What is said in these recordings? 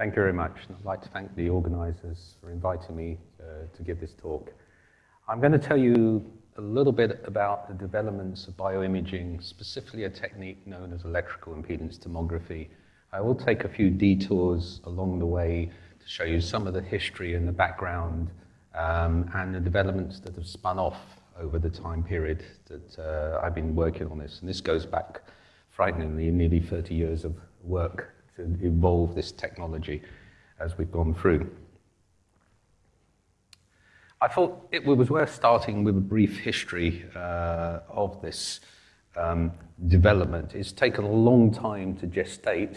Thank you very much. And I'd like to thank the organizers for inviting me uh, to give this talk. I'm going to tell you a little bit about the developments of bioimaging, specifically a technique known as electrical impedance tomography. I will take a few detours along the way to show you some of the history and the background um, and the developments that have spun off over the time period that uh, I've been working on this. And this goes back frighteningly nearly 30 years of work to evolve this technology as we've gone through. I thought it was worth starting with a brief history uh, of this um, development. It's taken a long time to gestate,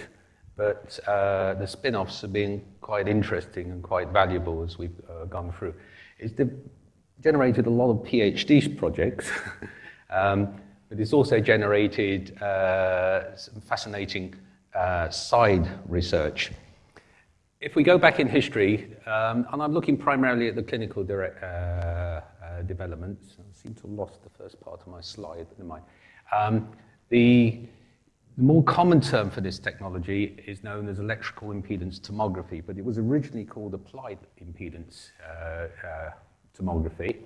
but uh, the spin-offs have been quite interesting and quite valuable as we've uh, gone through. It's generated a lot of PhD projects, um, but it's also generated uh, some fascinating uh, side research. If we go back in history, um, and I'm looking primarily at the clinical direct, uh, uh, developments, I seem to have lost the first part of my slide, never mind. Um, the, the more common term for this technology is known as electrical impedance tomography, but it was originally called applied impedance uh, uh, tomography.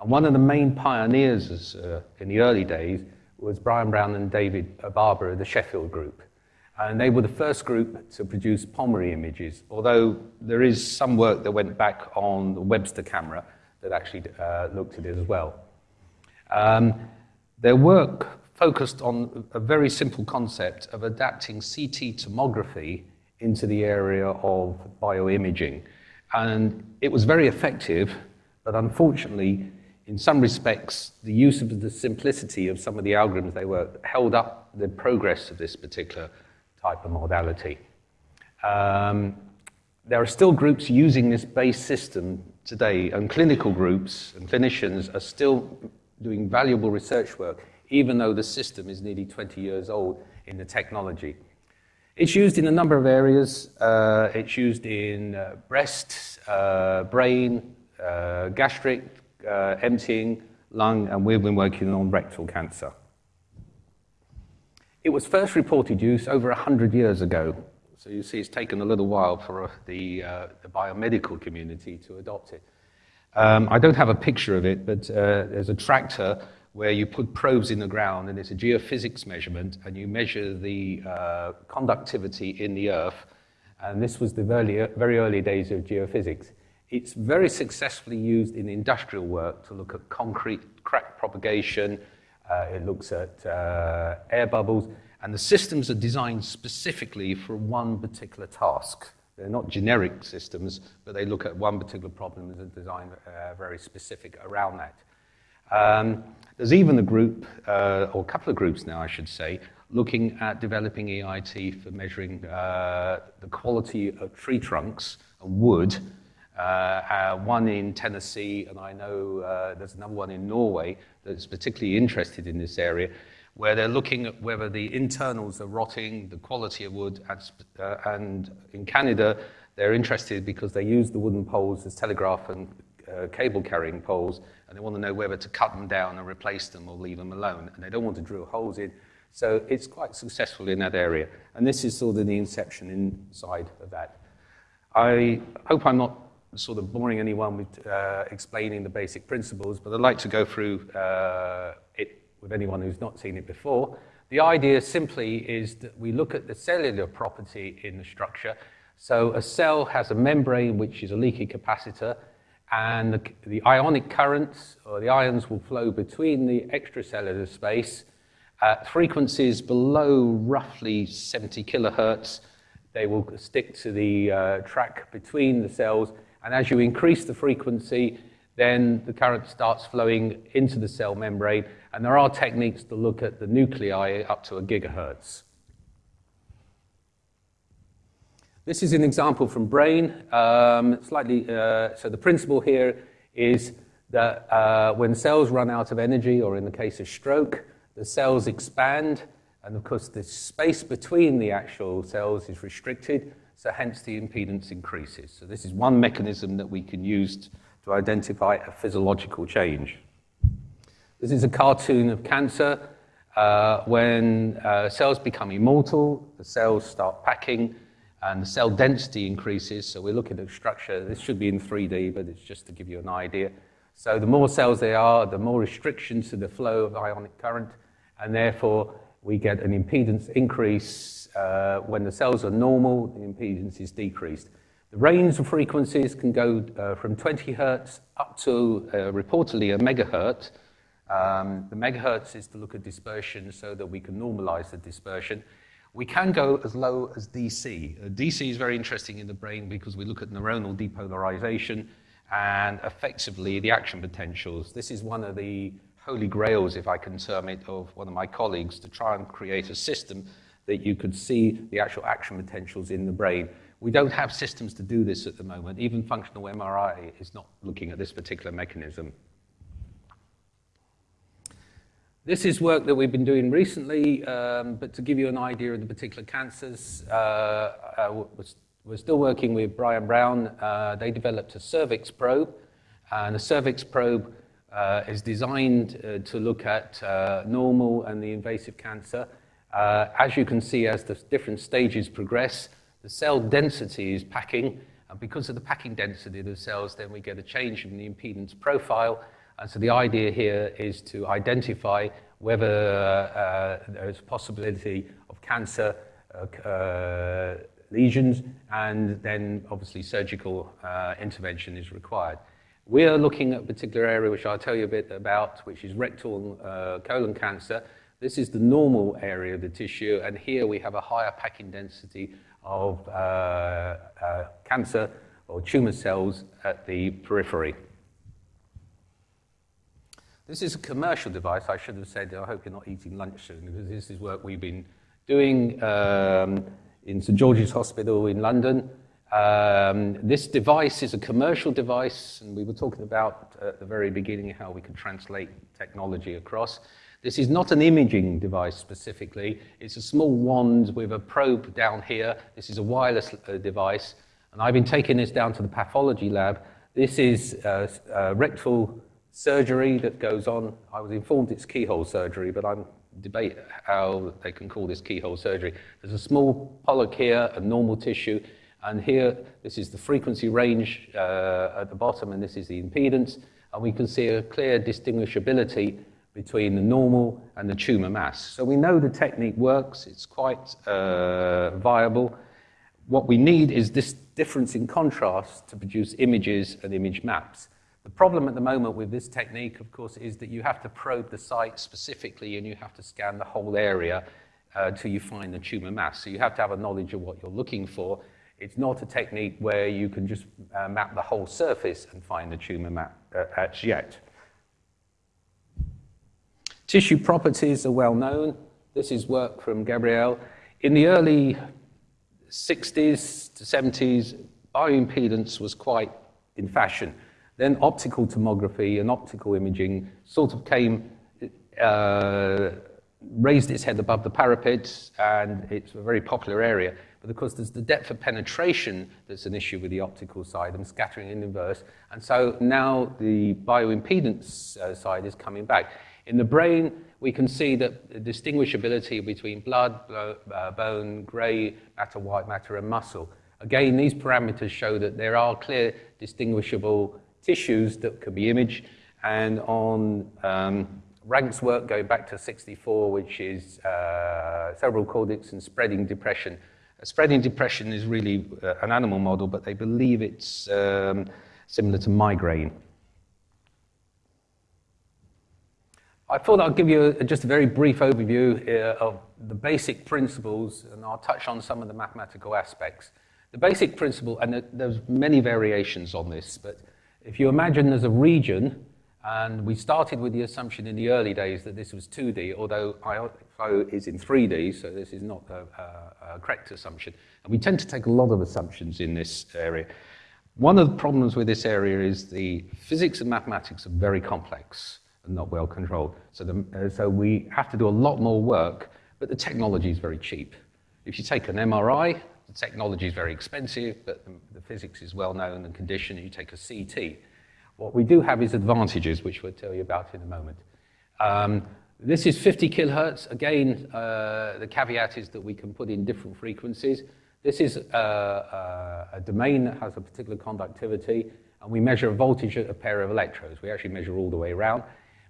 And one of the main pioneers uh, in the early days was Brian Brown and David Barber of the Sheffield Group. And they were the first group to produce pulmonary images, although there is some work that went back on the Webster camera that actually uh, looked at it as well. Um, their work focused on a very simple concept of adapting CT tomography into the area of bioimaging. And it was very effective, but unfortunately, in some respects, the use of the simplicity of some of the algorithms they were held up the progress of this particular type of modality. Um, there are still groups using this base system today, and clinical groups and clinicians are still doing valuable research work, even though the system is nearly 20 years old in the technology. It's used in a number of areas. Uh, it's used in uh, breast, uh, brain, uh, gastric, uh, emptying, lung, and we've been working on rectal cancer. It was first reported use over 100 years ago. So you see it's taken a little while for uh, the, uh, the biomedical community to adopt it. Um, I don't have a picture of it, but uh, there's a tractor where you put probes in the ground and it's a geophysics measurement and you measure the uh, conductivity in the earth. And this was the very, very early days of geophysics. It's very successfully used in industrial work to look at concrete crack propagation, it looks at uh, air bubbles, and the systems are designed specifically for one particular task. They're not generic systems, but they look at one particular problem and design uh, very specific around that. Um, there's even a group, uh, or a couple of groups now, I should say, looking at developing EIT for measuring uh, the quality of tree trunks and wood uh, uh, one in Tennessee, and I know uh, there's another one in Norway that's particularly interested in this area, where they're looking at whether the internals are rotting, the quality of wood, and, uh, and in Canada, they're interested because they use the wooden poles as telegraph and uh, cable carrying poles, and they want to know whether to cut them down and replace them or leave them alone, and they don't want to drill holes in. So it's quite successful in that area. And this is sort of the inception inside of that. I hope I'm not sort of boring anyone with uh, explaining the basic principles, but I'd like to go through uh, it with anyone who's not seen it before. The idea simply is that we look at the cellular property in the structure. So a cell has a membrane, which is a leaky capacitor, and the, the ionic currents, or the ions, will flow between the extracellular space at frequencies below roughly 70 kilohertz. They will stick to the uh, track between the cells, and as you increase the frequency, then the current starts flowing into the cell membrane. And there are techniques to look at the nuclei up to a gigahertz. This is an example from brain. Um, slightly, uh, so the principle here is that uh, when cells run out of energy, or in the case of stroke, the cells expand, and of course the space between the actual cells is restricted, so hence the impedance increases. So this is one mechanism that we can use to identify a physiological change. This is a cartoon of cancer. Uh, when uh, cells become immortal, the cells start packing, and the cell density increases. So we're looking at structure, this should be in 3D, but it's just to give you an idea. So the more cells there are, the more restrictions to the flow of ionic current, and therefore we get an impedance increase. Uh, when the cells are normal, the impedance is decreased. The range of frequencies can go uh, from 20 hertz up to uh, reportedly a megahertz. Um, the megahertz is to look at dispersion so that we can normalize the dispersion. We can go as low as DC. Uh, DC is very interesting in the brain because we look at neuronal depolarization and effectively the action potentials. This is one of the holy grails, if I can term it, of one of my colleagues to try and create a system that you could see the actual action potentials in the brain. We don't have systems to do this at the moment. Even functional MRI is not looking at this particular mechanism. This is work that we've been doing recently, um, but to give you an idea of the particular cancers, uh, uh, we're still working with Brian Brown. Uh, they developed a cervix probe, and a cervix probe uh, is designed uh, to look at uh, normal and the invasive cancer. as you can see, as the different stages progress, the cell density is packing, and because of the packing density of the cells, then we get a change in the impedance profile. And so the idea here is to identify whether uh, there's a possibility of cancer uh, uh, lesions, and then obviously surgical uh, intervention is required. We are looking at a particular area which I'll tell you a bit about, which is rectal uh, colon cancer. This is the normal area of the tissue, and here we have a higher packing density of uh, uh, cancer or tumor cells at the periphery. This is a commercial device. I should have said, I hope you're not eating lunch soon, because this is work we've been doing um, in St George's Hospital in London. Um, this device is a commercial device, and we were talking about uh, at the very beginning how we can translate technology across. This is not an imaging device specifically. It's a small wand with a probe down here. This is a wireless uh, device. And I've been taking this down to the pathology lab. This is uh, uh, rectal surgery that goes on. I was informed it's keyhole surgery, but I'm debate how they can call this keyhole surgery. There's a small polyp here, a normal tissue, and here this is the frequency range uh, at the bottom, and this is the impedance, and we can see a clear distinguishability between the normal and the tumor mass. So we know the technique works, it's quite uh, viable. What we need is this difference in contrast to produce images and image maps. The problem at the moment with this technique, of course, is that you have to probe the site specifically and you have to scan the whole area uh, until you find the tumor mass. So you have to have a knowledge of what you're looking for. It's not a technique where you can just uh, map the whole surface and find the tumor map uh, as yet. Tissue properties are well known. This is work from Gabriel. In the early 60s to 70s, bioimpedance was quite in fashion. Then optical tomography and optical imaging sort of came, uh, raised its head above the parapet, and it's a very popular area. But of course, there's the depth of penetration that's an issue with the optical side and scattering in inverse. And so now the bioimpedance uh, side is coming back. In the brain, we can see that the distinguishability between blood, uh, bone, grey matter, white matter, and muscle. Again, these parameters show that there are clear distinguishable tissues that can be imaged. And on um, Ranck's work going back to 64, which is uh, cerebral cortex and spreading depression. Spreading depression is really uh, an animal model, but they believe it's um, similar to migraine. I thought I'd give you a, just a very brief overview uh, of the basic principles, and I'll touch on some of the mathematical aspects. The basic principle, and there's many variations on this, but if you imagine there's a region, and we started with the assumption in the early days that this was 2D, although IO is in 3D, so this is not a, a, a correct assumption. And we tend to take a lot of assumptions in this area. One of the problems with this area is the physics and mathematics are very complex and not well controlled. So, the, uh, so we have to do a lot more work, but the technology is very cheap. If you take an MRI, the technology is very expensive, but the, the physics is well known and conditioned. You take a CT. What we do have is advantages, which we'll tell you about in a moment. Um, this is 50 kilohertz. Again, uh, the caveat is that we can put in different frequencies. This is a, a, a domain that has a particular conductivity, and we measure a voltage at a pair of electrodes. We actually measure all the way around.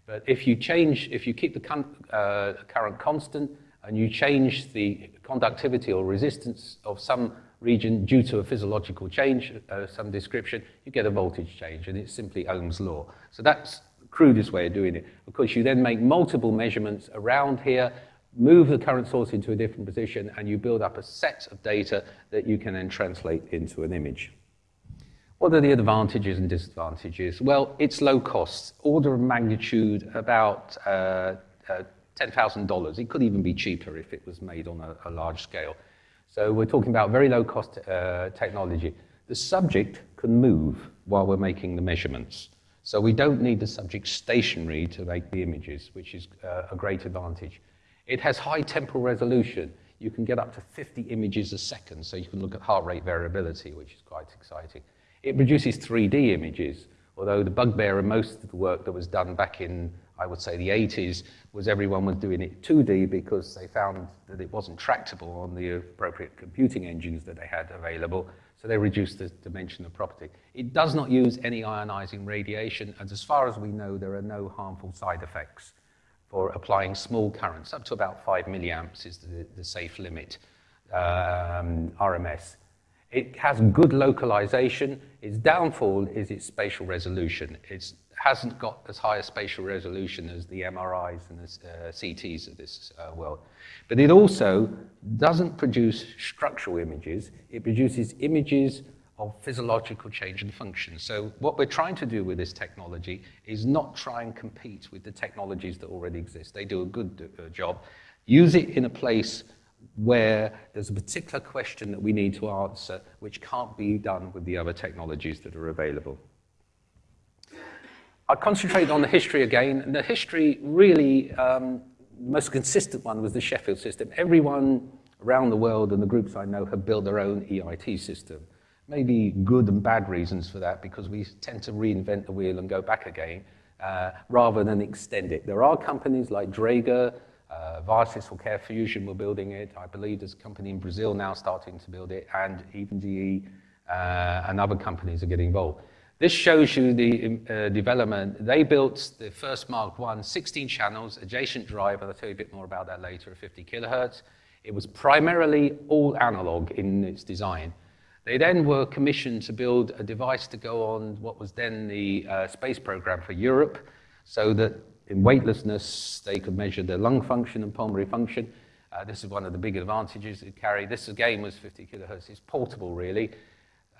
But if you change, if you keep the uh, current constant and you change the conductivity or resistance of some region due to a physiological change, uh, some description, you get a voltage change, and it's simply Ohm's law. So that's the crudest way of doing it. Of course, you then make multiple measurements around here, move the current source into a different position, and you build up a set of data that you can then translate into an image. What are the advantages and disadvantages? Well, it's low cost, order of magnitude about uh, uh, $10,000. It could even be cheaper if it was made on a, a large scale. So we're talking about very low cost uh, technology. The subject can move while we're making the measurements. So we don't need the subject stationary to make the images, which is uh, a great advantage. It has high temporal resolution. You can get up to 50 images a second, so you can look at heart rate variability, which is quite exciting. It produces 3D images, although the bugbear of most of the work that was done back in I would say the 80s, was everyone was doing it 2D because they found that it wasn't tractable on the appropriate computing engines that they had available, so they reduced the dimension of property. It does not use any ionizing radiation, and as far as we know, there are no harmful side effects for applying small currents. Up to about 5 milliamps is the, the safe limit, um, RMS. It has good localization. Its downfall is its spatial resolution. It's hasn't got as high a spatial resolution as the MRIs and the uh, CTs of this uh, world. But it also doesn't produce structural images. It produces images of physiological change and function. So what we're trying to do with this technology is not try and compete with the technologies that already exist. They do a good uh, job. Use it in a place where there's a particular question that we need to answer which can't be done with the other technologies that are available. I concentrated on the history again, and the history really, um, most consistent one was the Sheffield system. Everyone around the world and the groups I know have built their own EIT system. Maybe good and bad reasons for that, because we tend to reinvent the wheel and go back again, uh, rather than extend it. There are companies like Draeger, uh, Viasys or CareFusion were building it. I believe there's a company in Brazil now starting to build it, and even GE uh, and other companies are getting involved. This shows you the uh, development. They built the first Mark I, 16 channels, adjacent drive, I'll tell you a bit more about that later, 50 kilohertz. It was primarily all analog in its design. They then were commissioned to build a device to go on what was then the uh, space program for Europe, so that in weightlessness, they could measure their lung function and pulmonary function. Uh, this is one of the big advantages it carried. This again was 50 kilohertz. It's portable, really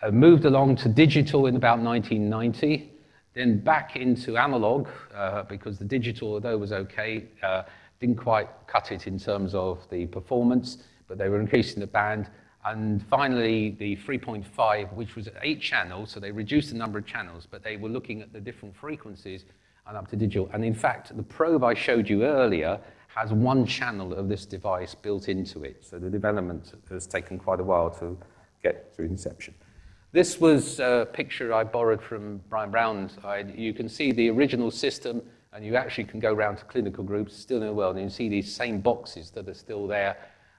uh, moved along to digital in about 1990, then back into analog, uh, because the digital, although was okay, uh, didn't quite cut it in terms of the performance, but they were increasing the band. And finally, the 3.5, which was eight channels, so they reduced the number of channels, but they were looking at the different frequencies and up to digital. And in fact, the probe I showed you earlier has one channel of this device built into it. So the development has taken quite a while to get through inception. This was a picture I borrowed from Brian Brown's. You can see the original system, and you actually can go around to clinical groups still in the world, and you see these same boxes that are still there.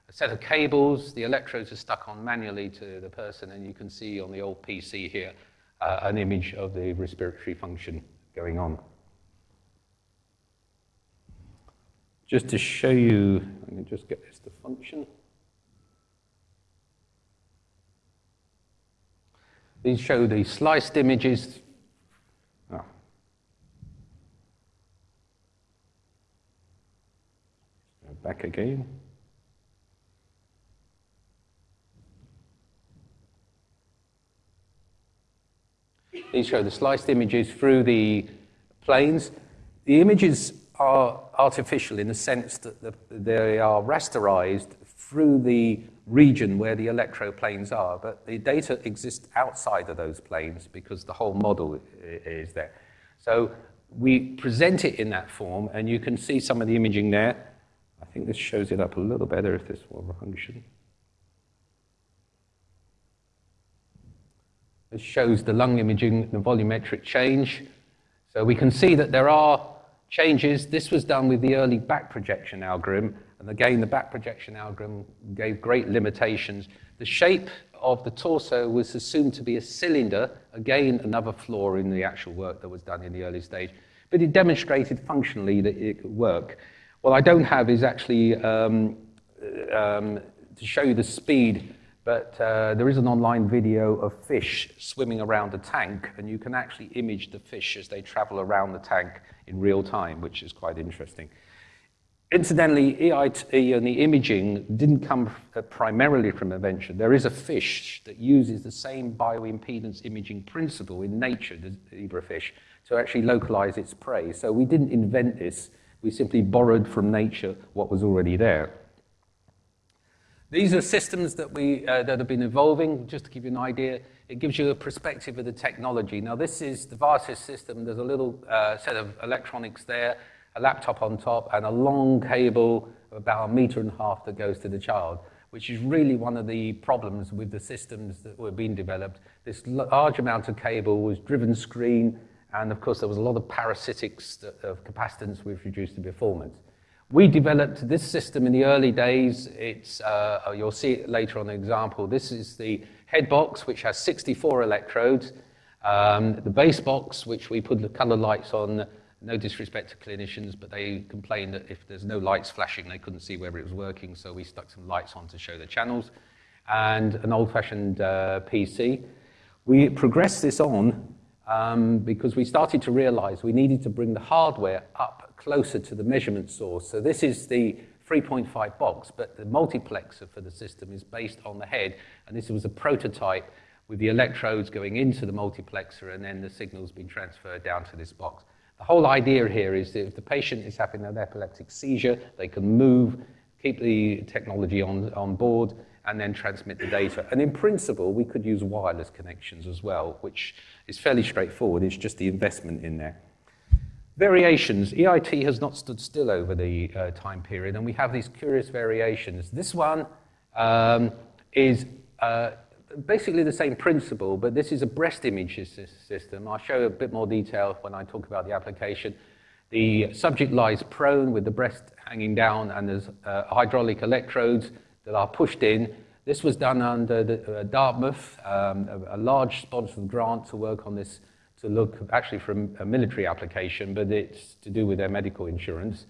A set of cables, the electrodes are stuck on manually to the person, and you can see on the old PC here uh, an image of the respiratory function going on. Just to show you, let me just get this to function. These show the sliced images. Oh. Back again. These show the sliced images through the planes. The images are artificial in the sense that they are rasterized through the region where the electroplanes are, but the data exists outside of those planes because the whole model is there. So we present it in that form, and you can see some of the imaging there. I think this shows it up a little better if this will function. This shows the lung imaging, the volumetric change. So we can see that there are changes. This was done with the early back projection algorithm, and again, the back projection algorithm gave great limitations. The shape of the torso was assumed to be a cylinder, again, another flaw in the actual work that was done in the early stage, but it demonstrated functionally that it could work. What I don't have is actually um, um, to show you the speed, but uh, there is an online video of fish swimming around a tank, and you can actually image the fish as they travel around the tank in real time, which is quite interesting. Incidentally, EIT and the imaging didn't come primarily from invention. There is a fish that uses the same bioimpedance imaging principle in nature, the zebra fish, to actually localize its prey. So we didn't invent this. We simply borrowed from nature what was already there. These are systems that, we, uh, that have been evolving. Just to give you an idea, it gives you a perspective of the technology. Now, this is the Viasys system. There's a little uh, set of electronics there, a laptop on top, and a long cable of about a meter and a half that goes to the child, which is really one of the problems with the systems that were being developed. This large amount of cable was driven screen, and of course, there was a lot of parasitics of capacitance which reduced the performance. We developed this system in the early days. It's, uh, you'll see it later on an example. This is the head box, which has 64 electrodes. Um, the base box, which we put the color lights on, no disrespect to clinicians, but they complained that if there's no lights flashing, they couldn't see whether it was working, so we stuck some lights on to show the channels, and an old-fashioned uh, PC. We progressed this on um, because we started to realize we needed to bring the hardware up closer to the measurement source. So this is the 3.5 box, but the multiplexer for the system is based on the head, and this was a prototype with the electrodes going into the multiplexer and then the signals being transferred down to this box. The whole idea here is that if the patient is having an epileptic seizure, they can move, keep the technology on, on board, and then transmit the data. And in principle, we could use wireless connections as well, which is fairly straightforward. It's just the investment in there. Variations. EIT has not stood still over the uh, time period, and we have these curious variations. This one um, is uh, basically the same principle, but this is a breast image system. I'll show a bit more detail when I talk about the application. The subject lies prone with the breast hanging down, and there's uh, hydraulic electrodes that are pushed in. This was done under the, uh, Dartmouth, um, a, a large sponsored grant to work on this to look actually from a military application, but it's to do with their medical insurance.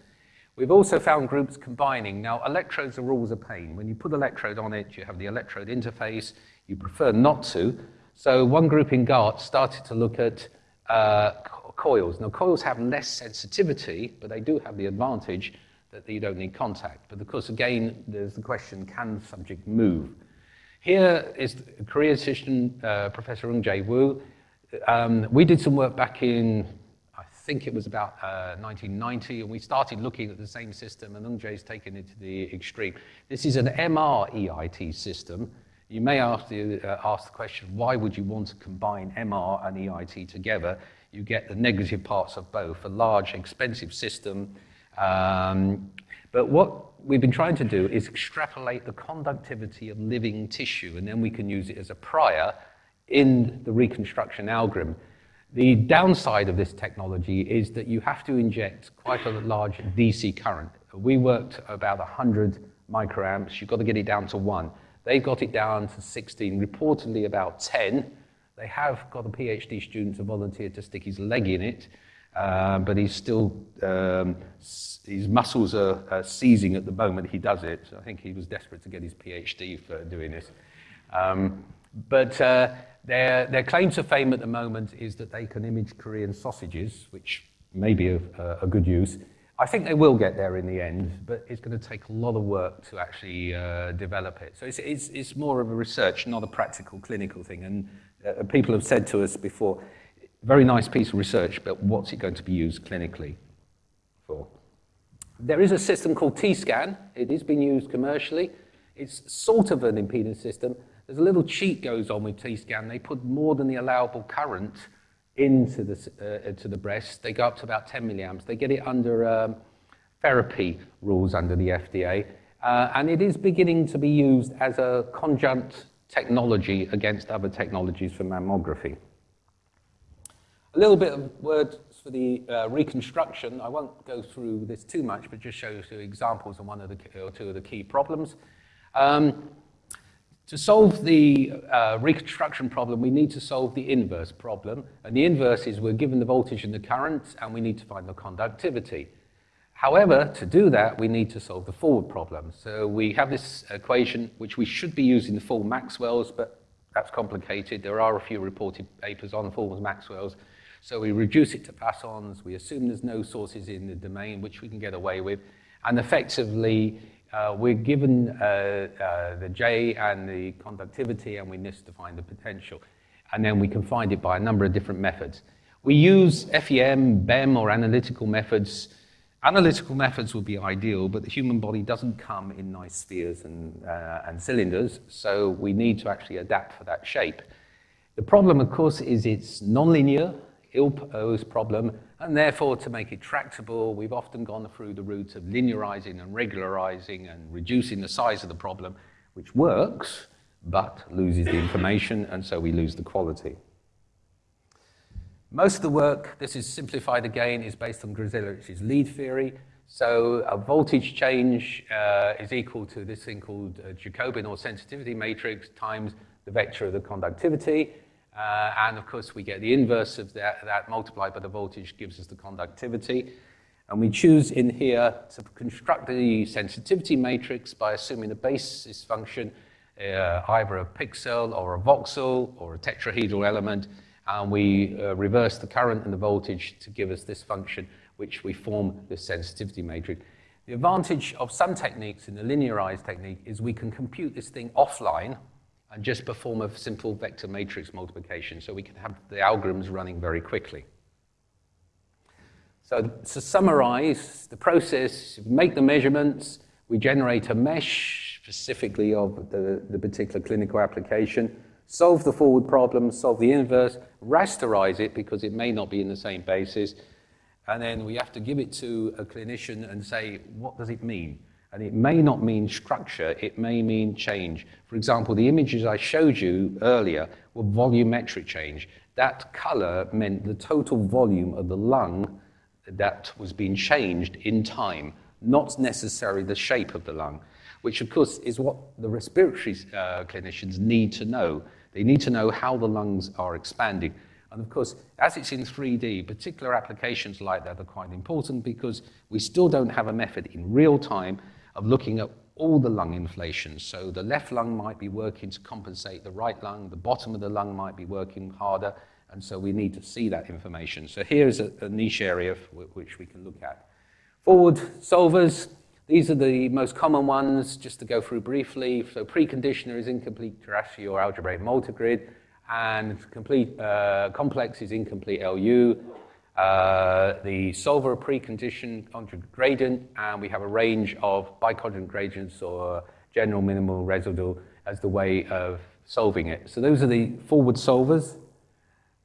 We've also found groups combining. Now, electrodes are always a pain. When you put electrode on it, you have the electrode interface. You prefer not to. So one group in GART started to look at uh, coils. Now, coils have less sensitivity, but they do have the advantage that you don't need contact. But of course, again, there's the question, can the subject move? Here is Korean uh, Professor Eung Jae Woo um, we did some work back in, I think it was about uh, 1990, and we started looking at the same system, and Eung taken it to the extreme. This is an MR EIT system. You may ask the, uh, ask the question, why would you want to combine MR and EIT together? You get the negative parts of both, a large, expensive system. Um, but what we've been trying to do is extrapolate the conductivity of living tissue, and then we can use it as a prior in the reconstruction algorithm. The downside of this technology is that you have to inject quite a large DC current. We worked about 100 microamps. You've got to get it down to one. They've got it down to 16, reportedly about 10. They have got a PhD student to volunteer to stick his leg in it, uh, but he's still, um, his muscles are, are, seizing at the moment he does it. So I think he was desperate to get his PhD for doing this. Um, but uh, their, their claim to fame at the moment is that they can image Korean sausages, which may be a, a good use. I think they will get there in the end, but it's going to take a lot of work to actually uh, develop it. So it's, it's, it's, more of a research, not a practical clinical thing. And uh, people have said to us before, very nice piece of research, but what's it going to be used clinically for? There is a system called T-scan. It is being used commercially. It's sort of an impedance system, there's a little cheat goes on with T-scan. They put more than the allowable current into the, uh, to the breast. They go up to about 10 milliamps. They get it under um, therapy rules under the FDA. Uh, and it is beginning to be used as a conjunct technology against other technologies for mammography. A little bit of words for the uh, reconstruction. I won't go through this too much, but just show you two examples of one of the, or two of the key problems. Um, To solve the uh, reconstruction problem, we need to solve the inverse problem. And the inverse is we're given the voltage and the current, and we need to find the conductivity. However, to do that, we need to solve the forward problem. So we have this equation, which we should be using the full Maxwell's, but that's complicated. There are a few reported papers on full Maxwell's. So we reduce it to Poisson's. We assume there's no sources in the domain, which we can get away with. And effectively, uh, we're given uh, uh, the J and the conductivity, and we need to find the potential. And then we can find it by a number of different methods. We use FEM, BEM, or analytical methods. Analytical methods would be ideal, but the human body doesn't come in nice spheres and, uh, and cylinders, so we need to actually adapt for that shape. The problem, of course, is it's nonlinear, ill-posed problem, and therefore, to make it tractable, we've often gone through the route of linearizing and regularizing and reducing the size of the problem, which works, but loses the information, and so we lose the quality. Most of the work, this is simplified again, is based on Geselowitz's lead theory. So a voltage change uh, is equal to this thing called Jacobian or sensitivity matrix times the vector of the conductivity. Uh, and of course, we get the inverse of that, that multiplied by the voltage gives us the conductivity. And we choose in here to construct the sensitivity matrix by assuming the basis function, uh, either a pixel or a voxel or a tetrahedral element, and we uh, reverse the current and the voltage to give us this function, which we form the sensitivity matrix. The advantage of some techniques in the linearized technique is we can compute this thing offline and just perform a simple vector matrix multiplication so we can have the algorithms running very quickly. So to summarize the process, make the measurements, we generate a mesh specifically of the, the particular clinical application, solve the forward problem, solve the inverse, rasterize it because it may not be in the same basis, and then we have to give it to a clinician and say, what does it mean? And it may not mean structure, it may mean change. For example, the images I showed you earlier were volumetric change. That color meant the total volume of the lung that was being changed in time, not necessarily the shape of the lung, which of course is what the respiratory uh, clinicians need to know. They need to know how the lungs are expanding. And of course, as it's in 3D, particular applications like that are quite important because we still don't have a method in real time of looking at all the lung inflation. So the left lung might be working to compensate the right lung, the bottom of the lung might be working harder, and so we need to see that information. So here's a, a niche area which we can look at. Forward solvers, these are the most common ones, just to go through briefly. So preconditioner is incomplete Cholesky or algebraic multigrid, and complete uh, complex is incomplete LU. Uh, the solver precondition conjugate gradient, and we have a range of biconjugate gradients or general minimal residual as the way of solving it. So those are the forward solvers.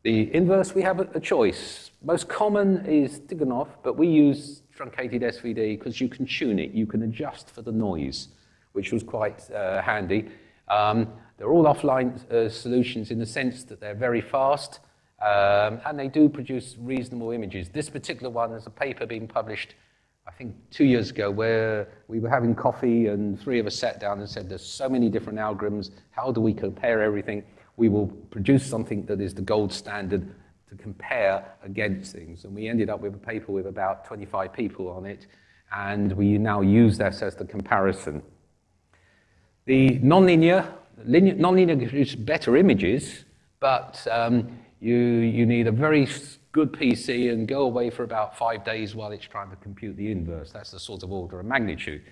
The inverse, we have a, choice. Most common is Tikhonov, but we use truncated SVD because you can tune it. You can adjust for the noise, which was quite uh, handy. Um, they're all offline uh, solutions in the sense that they're very fast um, and they do produce reasonable images. This particular one is a paper being published, I think, two years ago, where we were having coffee and three of us sat down and said, there's so many different algorithms, how do we compare everything? We will produce something that is the gold standard to compare against things. And we ended up with a paper with about 25 people on it, and we now use this as the comparison. The nonlinear, linear, nonlinear gives better images, but um, you, you need a very good PC and go away for about five days while it's trying to compute the inverse. That's the sort of order of magnitude.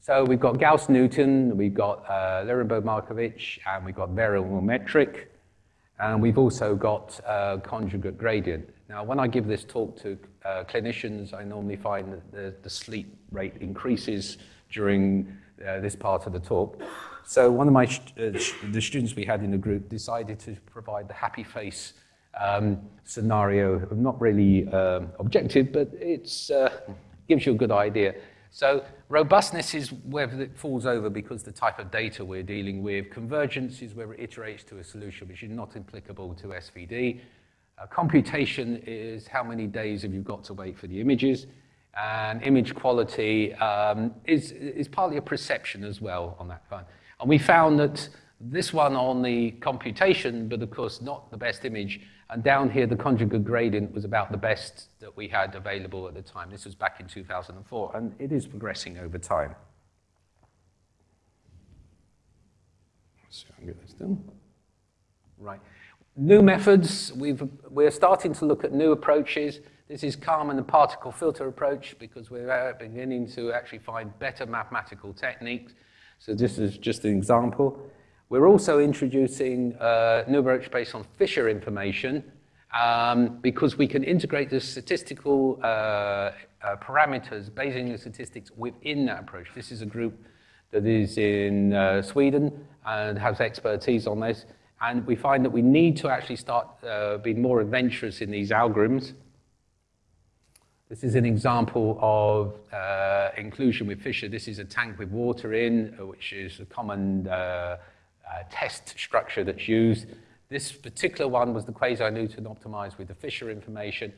So we've got Gauss-Newton, we've got uh, Levenberg-Marquardt, and we've got variable metric, and we've also got uh, conjugate gradient. Now, when I give this talk to uh, clinicians, I normally find that the, the sleep rate increases during uh, this part of the talk. So one of my, uh, the students we had in the group decided to provide the happy face um, scenario, not really um, objective, but it uh, gives you a good idea. So robustness is where it falls over because the type of data we're dealing with. Convergence is where it iterates to a solution which is not applicable to SVD. Uh, computation is how many days have you got to wait for the images. And image quality um, is, is partly a perception as well on that front. And we found that This one on the computation, but of course not the best image. And down here, the conjugate gradient was about the best that we had available at the time. This was back in 2004, and it is progressing over time. So I get this done. Right. New methods, we've, we're starting to look at new approaches. This is Kalman and particle filter approach because we're uh, beginning to actually find better mathematical techniques. So this is just an example. We're also introducing uh, new approach based on Fisher information um, because we can integrate the statistical uh, uh, parameters, Bayesian statistics within that approach. This is a group that is in uh, Sweden and has expertise on this. And we find that we need to actually start uh, being more adventurous in these algorithms. This is an example of uh, inclusion with Fisher. This is a tank with water in, uh, which is a common test structure that's used. This particular one was the quasi-Newton optimized with the Fisher information,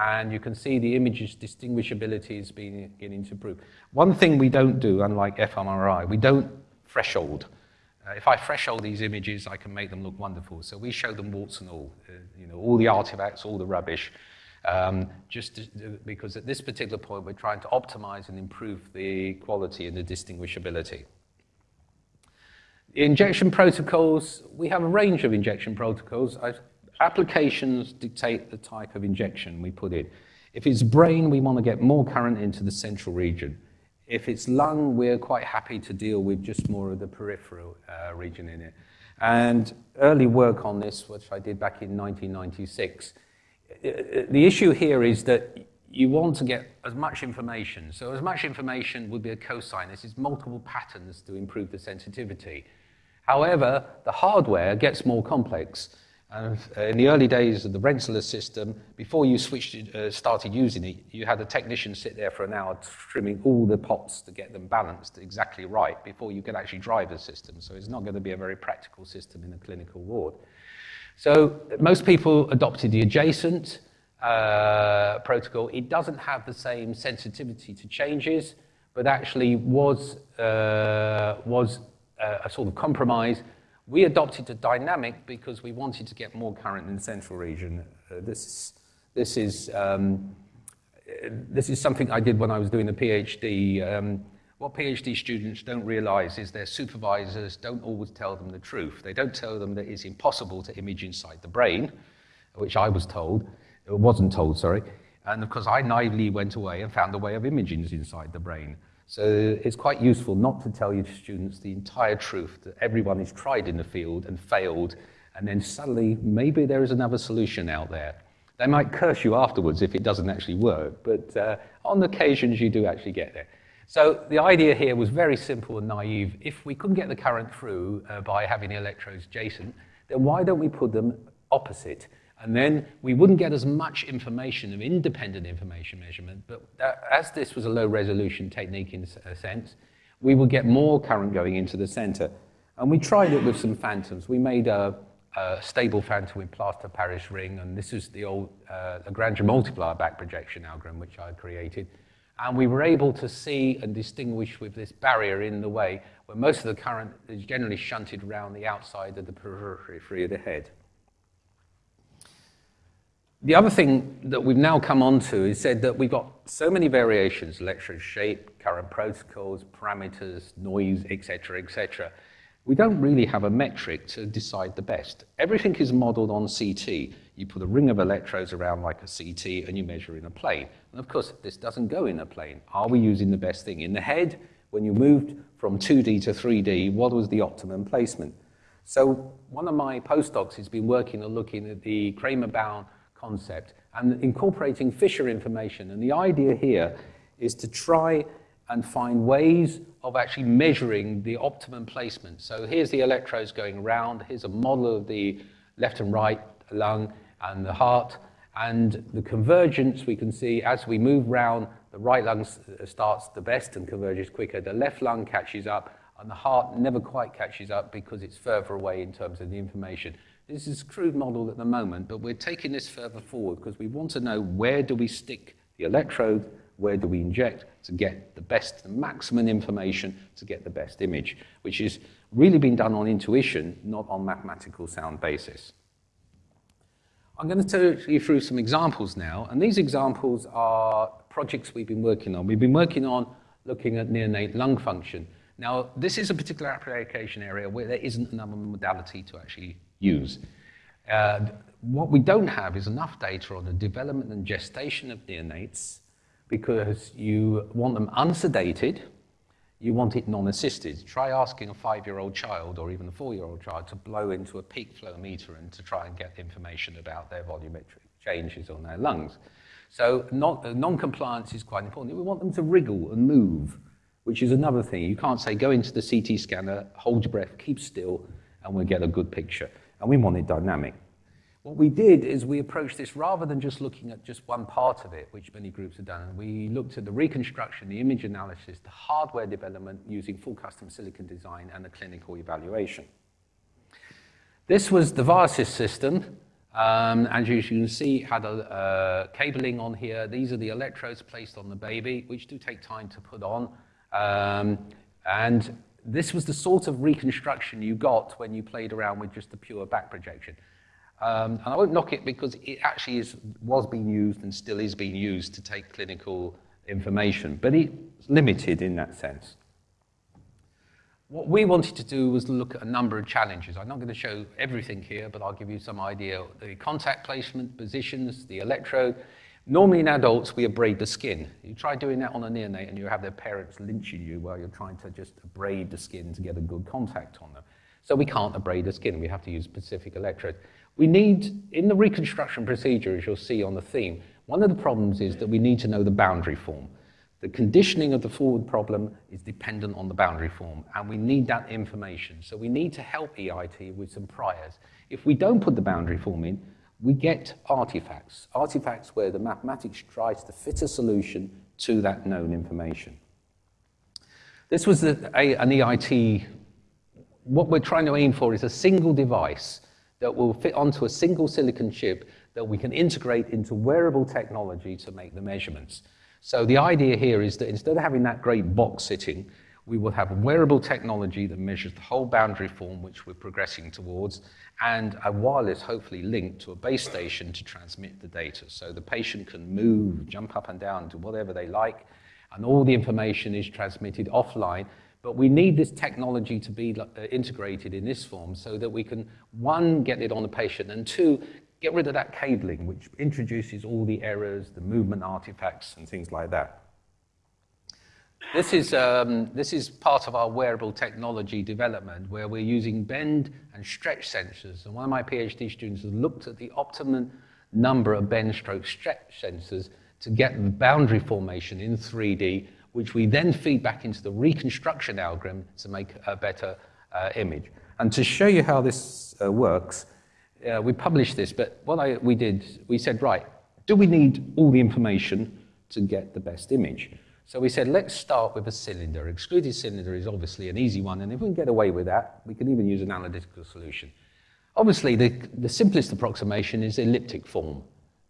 and you can see the image's distinguishability is beginning to improve. One thing we don't do, unlike fMRI, we don't threshold. Uh, if I threshold these images, I can make them look wonderful. So we show them warts and all, uh, you know, all the artifacts, all the rubbish, um, just to, because at this particular point, we're trying to optimize and improve the quality and the distinguishability. Injection protocols, we have a range of injection protocols. Applications dictate the type of injection we put in. If it's brain, we want to get more current into the central region. If it's lung, we're quite happy to deal with just more of the peripheral uh, region in it. And early work on this, which I did back in 1996, the issue here is that you want to get as much information. So as much information would be a cosine. This is multiple patterns to improve the sensitivity. However, the hardware gets more complex. And in the early days of the Rensselaer system, before you switched, uh, started using it, you had a technician sit there for an hour trimming all the pots to get them balanced exactly right before you could actually drive the system. So it's not going to be a very practical system in a clinical ward. So most people adopted the adjacent uh, protocol. It doesn't have the same sensitivity to changes, but actually was, uh, was a, sort of compromise. We adopted a dynamic because we wanted to get more current in the central region. Uh, this, this, is, um, this is something I did when I was doing a PhD. Um, what PhD students don't realize is their supervisors don't always tell them the truth. They don't tell them that it's impossible to image inside the brain, which I was told, It wasn't told, sorry. And of course, I naively went away and found a way of imaging inside the brain. So it's quite useful not to tell your students the entire truth that everyone has tried in the field and failed, and then suddenly maybe there is another solution out there. They might curse you afterwards if it doesn't actually work, but uh, on occasions you do actually get there. So the idea here was very simple and naive. If we couldn't get the current through uh, by having the electrodes adjacent, then why don't we put them opposite? And then we wouldn't get as much information of independent information measurement, but that, as this was a low resolution technique in a sense, we would get more current going into the center. And we tried it with some phantoms. We made a, a stable phantom with plaster Paris ring, and this is the old uh, Lagrange multiplier back projection algorithm, which I created. And we were able to see and distinguish with this barrier in the way, where most of the current is generally shunted around the outside of the periphery free of the head. The other thing that we've now come on to is said that we've got so many variations, electrode shape, current protocols, parameters, noise, etc., etc. We don't really have a metric to decide the best. Everything is modeled on CT. You put a ring of electrodes around like a CT and you measure in a plane. And of course, this doesn't go in a plane. Are we using the best thing? In the head, when you moved from 2D to 3D, what was the optimum placement? So one of my postdocs has been working on looking at the Cramér-Rao bound concept and incorporating Fisher information. And the idea here is to try and find ways of actually measuring the optimum placement. So here's the electrodes going around. Here's a model of the left and right lung and the heart. And the convergence we can see as we move round, the right lung uh, starts the best and converges quicker. The left lung catches up and the heart never quite catches up because it's further away in terms of the information. This is a crude model at the moment, but we're taking this further forward because we want to know where do we stick the electrode, where do we inject to get the best, the maximum information to get the best image, which is really been done on intuition, not on mathematical sound basis. I'm going to take you through some examples now, and these examples are projects we've been working on. We've been working on looking at neonate lung function. Now, this is a particular application area where there isn't another modality to actually use. Uh, what we don't have is enough data on the development and gestation of neonates because you want them unsedated, you want it non-assisted. Try asking a five-year-old child or even a four-year-old child to blow into a peak flow meter and to try and get information about their volumetric changes on their lungs. So non-compliance is quite important. We want them to wriggle and move, which is another thing. You can't say, go into the CT scanner, hold your breath, keep still, and we'll get a good picture. And we wanted dynamic. What we did is we approached this rather than just looking at just one part of it, which many groups have done. We looked at the reconstruction, the image analysis, the hardware development using full custom silicon design and the clinical evaluation. This was the Viasys system. Um, as you can see, it had a uh, cabling on here. These are the electrodes placed on the baby, which do take time to put on. Um, and this was the sort of reconstruction you got when you played around with just the pure back projection. Um, and I won't knock it because it actually is, was being used and still is being used to take clinical information, but it's limited in that sense. What we wanted to do was look at a number of challenges. I'm not going to show everything here, but I'll give you some idea. The contact placement, positions, the electrode. Normally in adults, we abrade the skin. You try doing that on a neonate and you have their parents lynching you while you're trying to just abrade the skin to get a good contact on them. So we can't abrade the skin. We have to use specific electrodes. We need, in the reconstruction procedure, as you'll see on the theme, one of the problems is that we need to know the boundary form. The conditioning of the forward problem is dependent on the boundary form, and we need that information. So we need to help EIT with some priors. If we don't put the boundary form in, we get artifacts, artifacts where the mathematics tries to fit a solution to that known information. This was a, a, an EIT, what we're trying to aim for is a single device that will fit onto a single silicon chip that we can integrate into wearable technology to make the measurements. So the idea here is that instead of having that great box sitting, we will have wearable technology that measures the whole boundary form which we're progressing towards, and a wireless, hopefully linked to a base station to transmit the data. So the patient can move, jump up and down, do whatever they like, and all the information is transmitted offline but we need this technology to be uh, integrated in this form so that we can, one, get it on the patient, and two, get rid of that cabling, which introduces all the errors, the movement artifacts, and things like that. This is, um, this is part of our wearable technology development where we're using bend and stretch sensors. And one of my PhD students has looked at the optimum number of bend stroke stretch sensors to get the boundary formation in 3D which we then feed back into the reconstruction algorithm to make a better uh, image. And to show you how this uh, works, uh, we published this, but what I, we did, we said, right, do we need all the information to get the best image? So we said, let's start with a cylinder. Extruded cylinder is obviously an easy one, and if we can get away with that, we can even use an analytical solution. Obviously, the, the simplest approximation is elliptic form.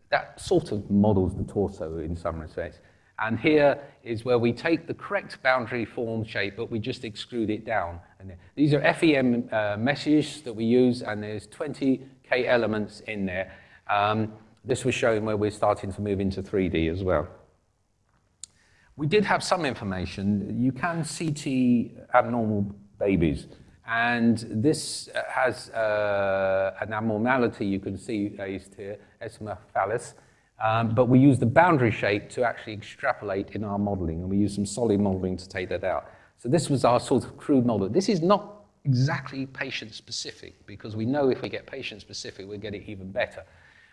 That sort of models the torso in some respects. And here is where we take the correct boundary form shape, but we just exclude it down. And these are FEM uh, meshes that we use, and there's 20K elements in there. Um, this was showing where we're starting to move into 3D as well. We did have some information. You can CT abnormal babies, and this uh, has uh, an abnormality you can see raised here, erythema um, but we use the boundary shape to actually extrapolate in our modeling, and we use some solid modeling to take that out. So this was our sort of crude model. This is not exactly patient-specific, because we know if we get patient-specific, we'll get it even better.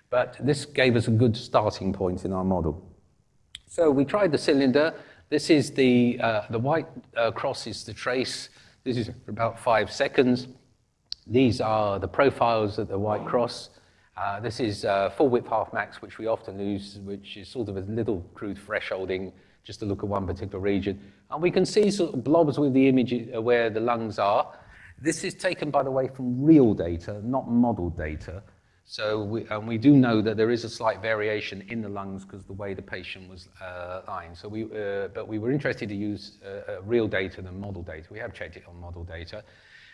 But this gave us a good starting point in our model. So we tried the cylinder. This is the, uh, the white uh, cross is the trace. This is for about five seconds. These are the profiles of the white cross. Uh, this is uh, full width half max, which we often use, which is sort of a little crude thresholding just to look at one particular region. And we can see sort of blobs with the image uh, where the lungs are. This is taken, by the way, from real data, not model data. So we, and we do know that there is a slight variation in the lungs because the way the patient was uh, lying. So we, uh, but we were interested to use uh, uh, real data than model data. We have checked it on model data.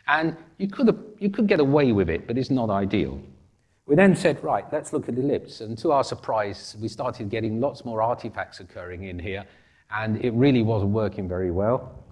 And you could, you could get away with it, but it's not ideal. We then said, right, let's look at ellipse. And to our surprise, we started getting lots more artifacts occurring in here, and it really wasn't working very well.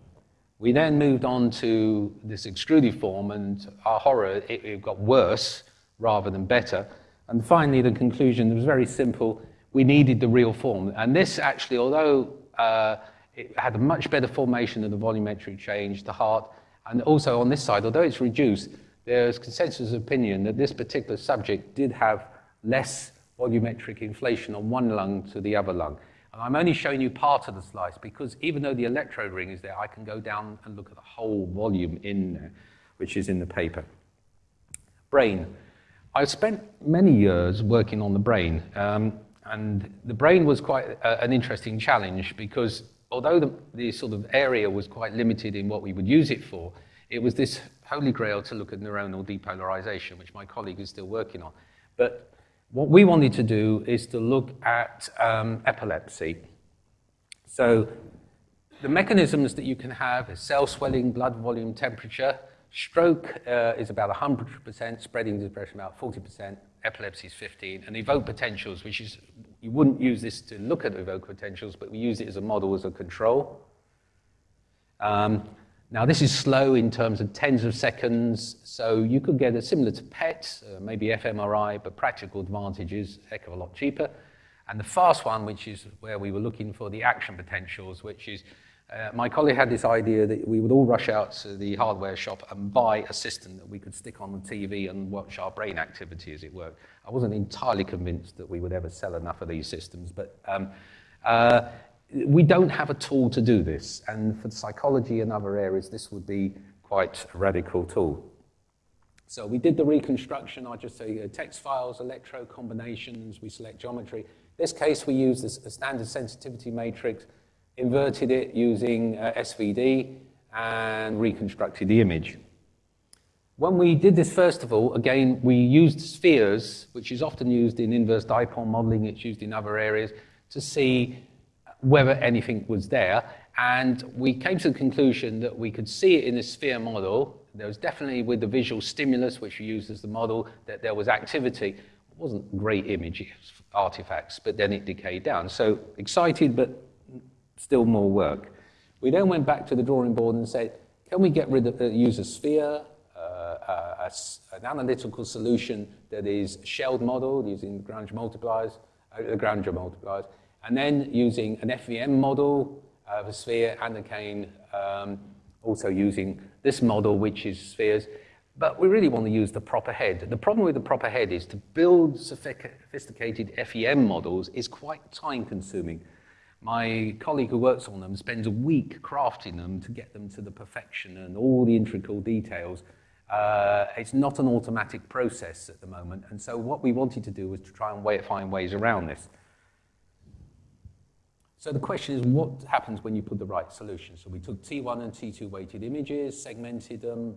We then moved on to this extruded form, and our horror, it, it got worse rather than better. And finally, the conclusion was very simple. We needed the real form. And this actually, although uh, it had a much better formation of the volumetric change, the heart, and also on this side, although it's reduced, there's consensus opinion that this particular subject did have less volumetric inflation on one lung to the other lung. And I'm only showing you part of the slice because even though the electrode ring is there, I can go down and look at the whole volume in there, which is in the paper. Brain. I spent many years working on the brain, um, and the brain was quite a, an interesting challenge because although the, the, sort of area was quite limited in what we would use it for, it was this holy grail to look at neuronal depolarization, which my colleague is still working on. But what we wanted to do is to look at um, epilepsy. So the mechanisms that you can have cell swelling, blood volume, temperature, Stroke uh, is about 100%, spreading depression about 40%, epilepsy is 15, and evoked potentials, which is, you wouldn't use this to look at evoked potentials, but we use it as a model, as a control. Um, now, this is slow in terms of tens of seconds, so you could get a similar to PET, uh, maybe fMRI, but practical advantage advantages, heck of a lot cheaper. And the fast one, which is where we were looking for the action potentials, which is uh, my colleague had this idea that we would all rush out to the hardware shop and buy a system that we could stick on the TV and watch our brain activity as it worked. I wasn't entirely convinced that we would ever sell enough of these systems, but um, uh, we don't have a tool to do this. And for psychology and other areas, this would be quite a radical tool. So we did the reconstruction. I just say uh, text files, electro combinations, we select geometry. In this case, we use a standard sensitivity matrix inverted it using uh, SVD, and reconstructed the image. When we did this, first of all, again, we used spheres, which is often used in inverse dipole modeling, it's used in other areas, to see whether anything was there. And we came to the conclusion that we could see it in the sphere model. There was definitely, with the visual stimulus, which we used as the model, that there was activity. It wasn't great image artifacts, but then it decayed down. So excited, but still more work. We then went back to the drawing board and said, can we get rid of, uh, use a sphere, uh, uh, a, an analytical solution that is shelled model using Lagrange multipliers, uh, Lagrange multipliers, and then using an FVM model of a sphere and again um, also using this model, which is spheres. But we really want to use the proper head. The problem with the proper head is to build sophisticated FEM models is quite time consuming. My colleague who works on them spends a week crafting them to get them to the perfection and all the integral details. Uh, it's not an automatic process at the moment, and so what we wanted to do was to try and way, find ways around this. So the question is, what happens when you put the right solution? So we took T1 and T2 weighted images, segmented them.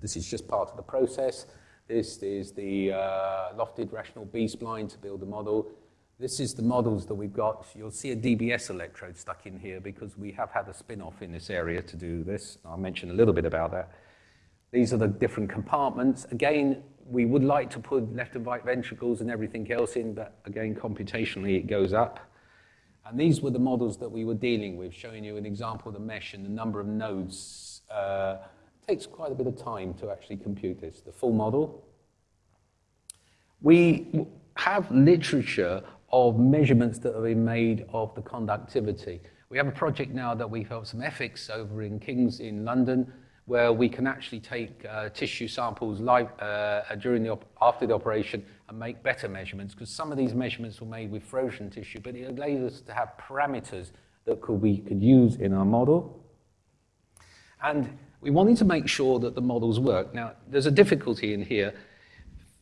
This is just part of the process. This is the uh, lofted rational B-spline to build the model. This is the models that we've got. You'll see a DBS electrode stuck in here because we have had a spin-off in this area to do this. I'll mention a little bit about that. These are the different compartments. Again, we would like to put left and right ventricles and everything else in, but again, computationally it goes up. And these were the models that we were dealing with, showing you an example of the mesh and the number of nodes. Uh, takes quite a bit of time to actually compute this, the full model. We have literature of measurements that have been made of the conductivity. We have a project now that we've helped some ethics over in King's in London, where we can actually take uh, tissue samples live, uh, during the after the operation and make better measurements, because some of these measurements were made with frozen tissue, but it allows us to have parameters that could, we could use in our model. And we wanted to make sure that the models work. Now, there's a difficulty in here.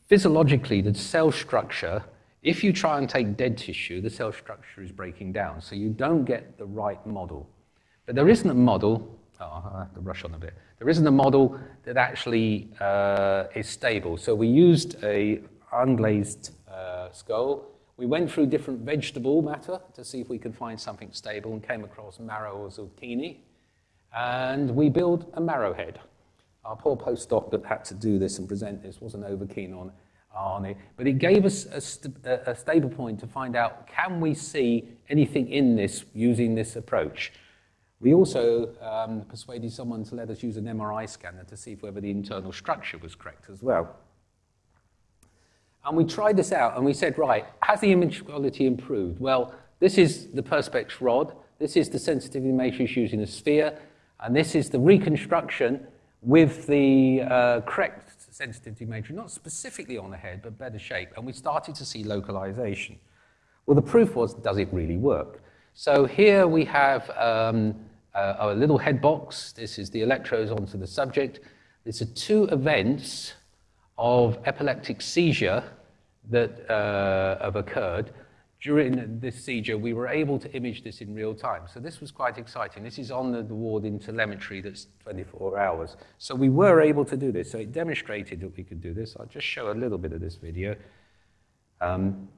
Physiologically, the cell structure if you try and take dead tissue, the cell structure is breaking down, so you don't get the right model. But there isn't a model, oh, I have to rush on a bit, there isn't a model that actually uh, is stable. So we used a unglazed uh, skull. We went through different vegetable matter to see if we could find something stable and came across marrow or zucchini. And we built a marrow head. Our poor postdoc that had to do this and present this wasn't over keen on, on it, but it gave us a, st a stable point to find out can we see anything in this using this approach. We also um, persuaded someone to let us use an MRI scanner to see whether the internal structure was correct as well. And we tried this out and we said, right, has the image quality improved? Well, this is the Perspex rod, this is the sensitivity matrix using a sphere, and this is the reconstruction with the uh, correct sensitivity matrix, not specifically on the head, but better shape. And we started to see localization. Well, the proof was, does it really work? So here we have um, a, a little head box. This is the electrodes onto the subject. These are two events of epileptic seizure that uh, have occurred during this seizure, we were able to image this in real time. So this was quite exciting. This is on the, ward in telemetry that's 24 hours. So we were able to do this. So it demonstrated that we could do this. I'll just show a little bit of this video. Um,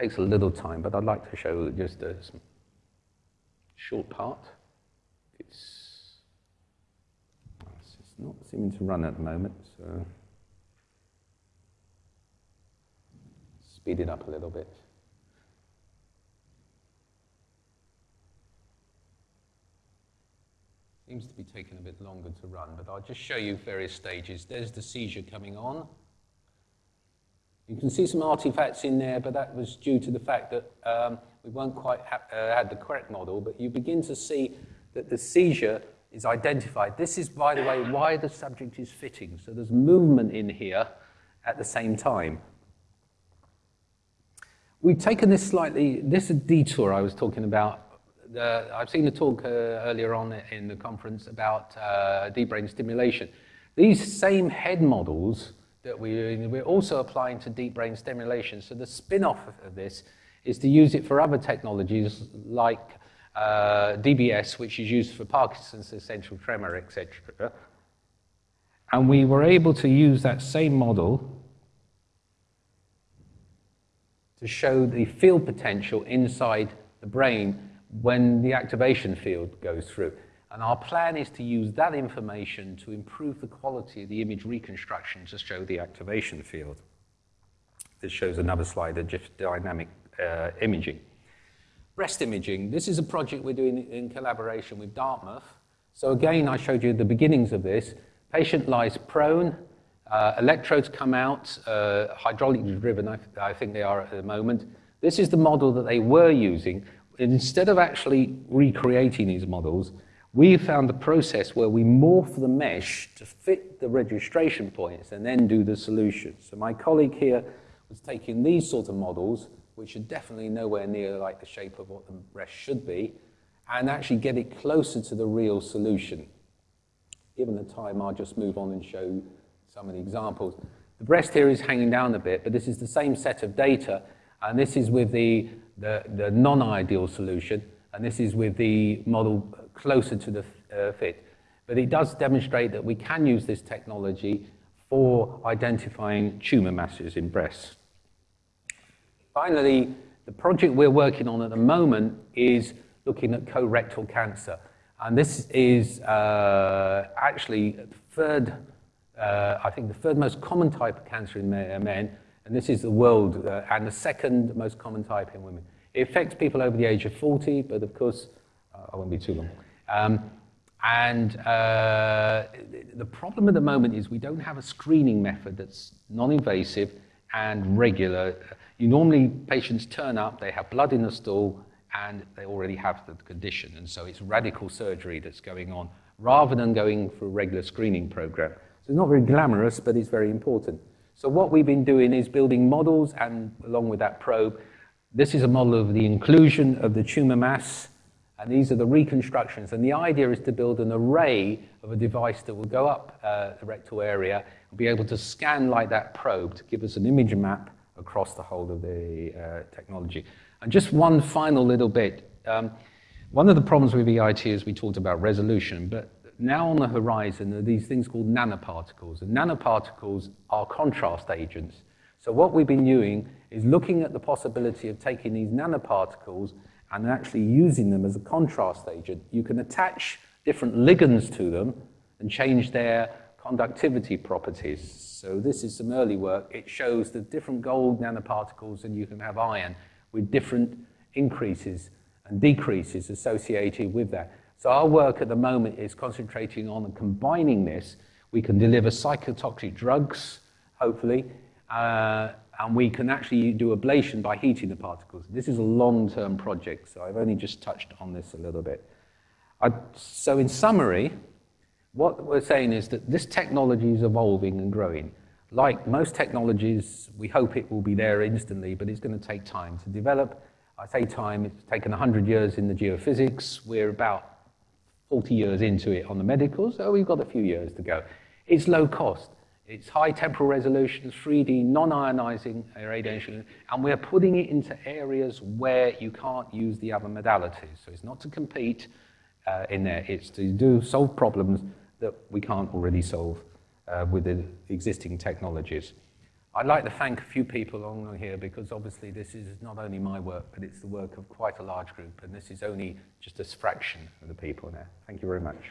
takes a little time, but I'd like to show just a short part. It's, it's not seeming to run at the moment, so speed it up a little bit. Seems to be taking a bit longer to run, but I'll just show you various stages. There's the seizure coming on. You can see some artifacts in there, but that was due to the fact that um, we weren't quite ha uh, had the correct model, but you begin to see that the seizure is identified. This is, by the way, why the subject is fitting. So there's movement in here at the same time. We've taken this slightly, this is a detour I was talking about the, I've seen the talk uh, earlier on in the conference about uh, deep brain stimulation. These same head models that we, we're also applying to deep brain stimulation. So the spin-off of this is to use it for other technologies like uh, DBS, which is used for Parkinson's essential tremor, etc. And we were able to use that same model to show the field potential inside the brain when the activation field goes through. And our plan is to use that information to improve the quality of the image reconstruction to show the activation field. This shows another slide of just dynamic uh, imaging. Breast imaging, this is a project we're doing in collaboration with Dartmouth. So again, I showed you the beginnings of this. Patient lies prone, uh, electrodes come out, uh, hydraulically driven, I, I think they are at the moment. This is the model that they were using instead of actually recreating these models, we found a process where we morph the mesh to fit the registration points and then do the solution. So my colleague here was taking these sort of models, which are definitely nowhere near like the shape of what the breast should be, and actually get it closer to the real solution. Given the time, I'll just move on and show some of the examples. The breast here is hanging down a bit, but this is the same set of data, and this is with the the, the non-ideal solution, and this is with the model closer to the uh, fit. But it does demonstrate that we can use this technology for identifying tumor masses in breasts. Finally, the project we're working on at the moment is looking at colorectal cancer. And this is uh, actually third, uh, I think the third most common type of cancer in men, and this is the world, uh, and the second most common type in women. It affects people over the age of 40, but of course, uh, I won't be too long. Um, and uh, the problem at the moment is we don't have a screening method that's non-invasive and regular. You normally, patients turn up, they have blood in the stool, and they already have the condition. And so it's radical surgery that's going on, rather than going for a regular screening program. So it's not very glamorous, but it's very important. So what we've been doing is building models, and along with that probe, this is a model of the inclusion of the tumor mass, and these are the reconstructions. And the idea is to build an array of a device that will go up uh, the rectal area and be able to scan like that probe to give us an image map across the whole of the uh, technology. And just one final little bit. Um, one of the problems with EIT is we talked about resolution, but now on the horizon are these things called nanoparticles. And nanoparticles are contrast agents. So what we've been doing is looking at the possibility of taking these nanoparticles and actually using them as a contrast agent. You can attach different ligands to them and change their conductivity properties. So this is some early work. It shows the different gold nanoparticles and you can have iron with different increases and decreases associated with that. So our work at the moment is concentrating on combining this. We can deliver cytotoxic drugs, hopefully, uh, and we can actually do ablation by heating the particles. This is a long-term project, so I've only just touched on this a little bit. I, so in summary, what we're saying is that this technology is evolving and growing. Like most technologies, we hope it will be there instantly, but it's going to take time to develop. I say time, it's taken 100 years in the geophysics. We're about 40 years into it on the medical, so we've got a few years to go. It's low cost. It's high temporal resolution, 3D, non-ionizing radiation, and we're putting it into areas where you can't use the other modalities. So it's not to compete uh, in there, it's to do solve problems that we can't already solve uh, with the existing technologies. I'd like to thank a few people along here because obviously this is not only my work, but it's the work of quite a large group, and this is only just a fraction of the people there. Thank you very much.